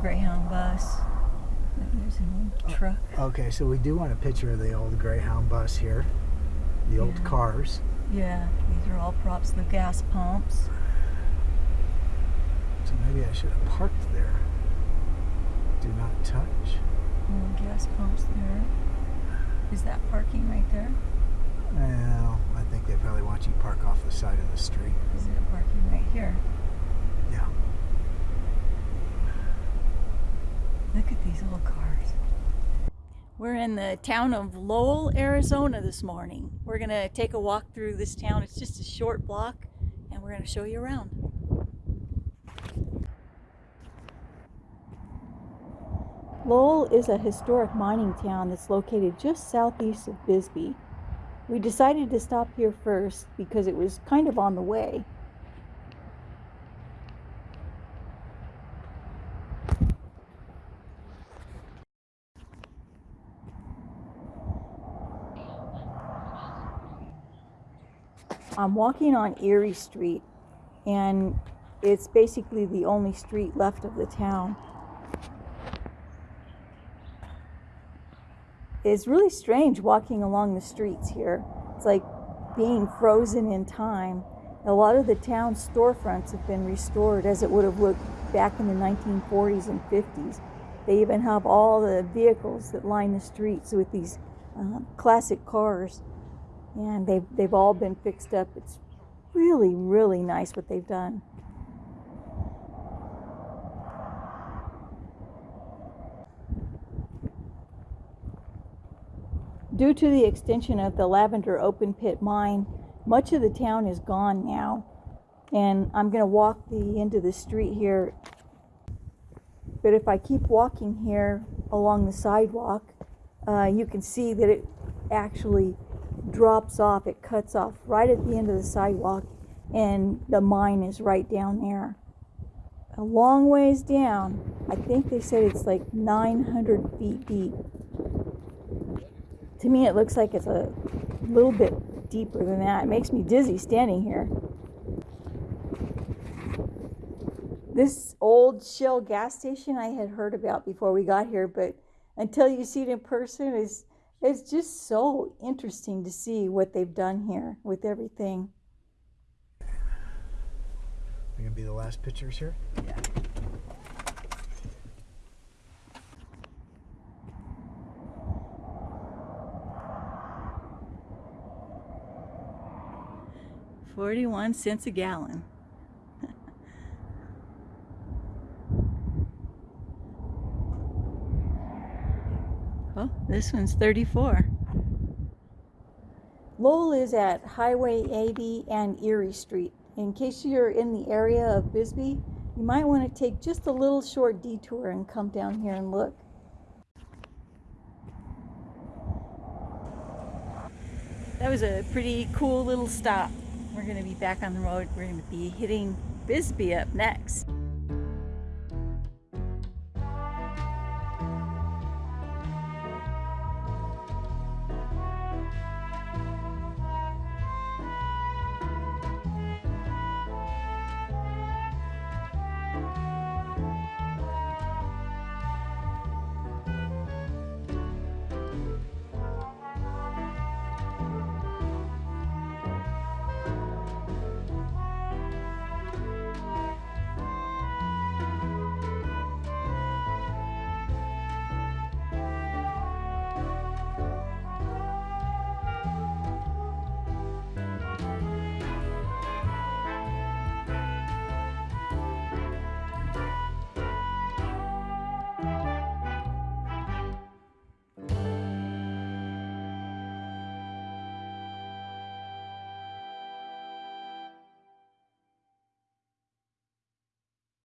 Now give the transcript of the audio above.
Greyhound bus. There's an old oh, truck. Okay, so we do want a picture of the old Greyhound bus here. The old cars. Yeah, these are all props. The gas pumps. So maybe I should have parked there. Do not touch. Little gas pumps there. Is that parking right there? Well, I think they probably want you to park off the side of the street. Is it parking right here? Yeah. Look at these old cars. We're in the town of Lowell, Arizona this morning. We're going to take a walk through this town. It's just a short block and we're going to show you around. Lowell is a historic mining town that's located just southeast of Bisbee. We decided to stop here first because it was kind of on the way. I'm walking on Erie Street, and it's basically the only street left of the town. It's really strange walking along the streets here. It's like being frozen in time. A lot of the town's storefronts have been restored as it would have looked back in the 1940s and 50s. They even have all the vehicles that line the streets with these uh, classic cars and they've they've all been fixed up. It's really really nice what they've done. Due to the extension of the Lavender open pit mine, much of the town is gone now. And I'm going to walk the end of the street here. But if I keep walking here along the sidewalk, uh, you can see that it actually drops off, it cuts off right at the end of the sidewalk, and the mine is right down there. A long ways down, I think they said it's like 900 feet deep. To me, it looks like it's a little bit deeper than that. It makes me dizzy standing here. This old Shell gas station I had heard about before we got here, but until you see it in person, is it's just so interesting to see what they've done here with everything. They're gonna be the last pictures here. Yeah. Forty-one cents a gallon. Oh, this one's 34. Lowell is at Highway 80 and Erie Street. In case you're in the area of Bisbee, you might want to take just a little short detour and come down here and look. That was a pretty cool little stop. We're going to be back on the road. We're going to be hitting Bisbee up next.